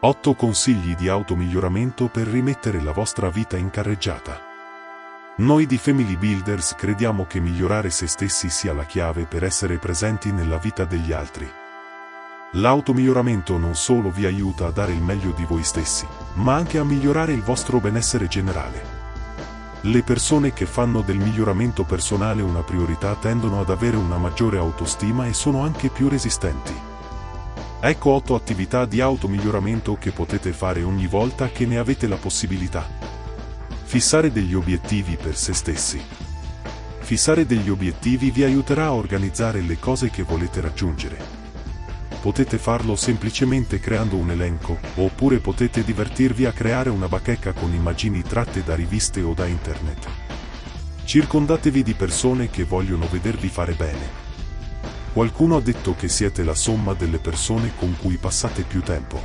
8 consigli di automiglioramento per rimettere la vostra vita in carreggiata. Noi di Family Builders crediamo che migliorare se stessi sia la chiave per essere presenti nella vita degli altri. L'automiglioramento non solo vi aiuta a dare il meglio di voi stessi, ma anche a migliorare il vostro benessere generale. Le persone che fanno del miglioramento personale una priorità tendono ad avere una maggiore autostima e sono anche più resistenti. Ecco 8 attività di automiglioramento che potete fare ogni volta che ne avete la possibilità. Fissare degli obiettivi per se stessi. Fissare degli obiettivi vi aiuterà a organizzare le cose che volete raggiungere. Potete farlo semplicemente creando un elenco, oppure potete divertirvi a creare una bacheca con immagini tratte da riviste o da internet. Circondatevi di persone che vogliono vedervi fare bene. Qualcuno ha detto che siete la somma delle persone con cui passate più tempo.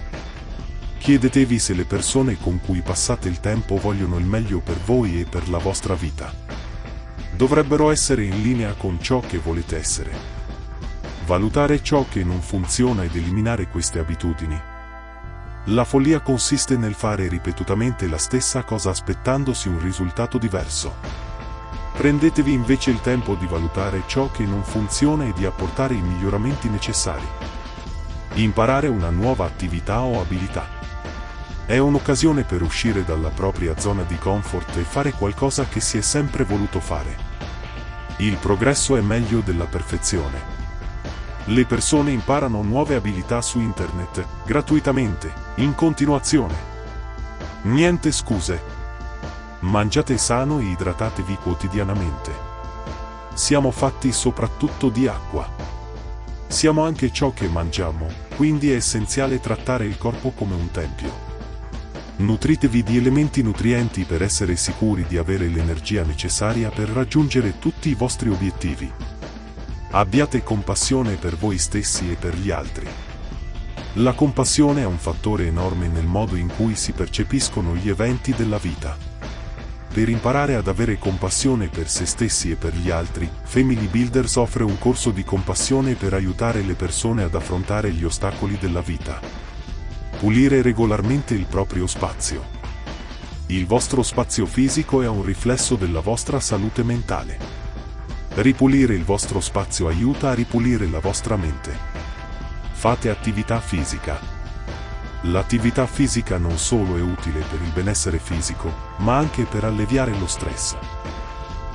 Chiedetevi se le persone con cui passate il tempo vogliono il meglio per voi e per la vostra vita. Dovrebbero essere in linea con ciò che volete essere. Valutare ciò che non funziona ed eliminare queste abitudini. La follia consiste nel fare ripetutamente la stessa cosa aspettandosi un risultato diverso. Prendetevi invece il tempo di valutare ciò che non funziona e di apportare i miglioramenti necessari. Imparare una nuova attività o abilità. È un'occasione per uscire dalla propria zona di comfort e fare qualcosa che si è sempre voluto fare. Il progresso è meglio della perfezione. Le persone imparano nuove abilità su internet, gratuitamente, in continuazione. Niente scuse. Mangiate sano e idratatevi quotidianamente. Siamo fatti soprattutto di acqua. Siamo anche ciò che mangiamo, quindi è essenziale trattare il corpo come un tempio. Nutritevi di elementi nutrienti per essere sicuri di avere l'energia necessaria per raggiungere tutti i vostri obiettivi. Abbiate compassione per voi stessi e per gli altri. La compassione è un fattore enorme nel modo in cui si percepiscono gli eventi della vita. Per imparare ad avere compassione per se stessi e per gli altri, Family Builders offre un corso di compassione per aiutare le persone ad affrontare gli ostacoli della vita. Pulire regolarmente il proprio spazio. Il vostro spazio fisico è un riflesso della vostra salute mentale. Ripulire il vostro spazio aiuta a ripulire la vostra mente. Fate attività fisica, L'attività fisica non solo è utile per il benessere fisico, ma anche per alleviare lo stress.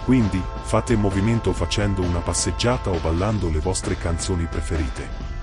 Quindi, fate movimento facendo una passeggiata o ballando le vostre canzoni preferite.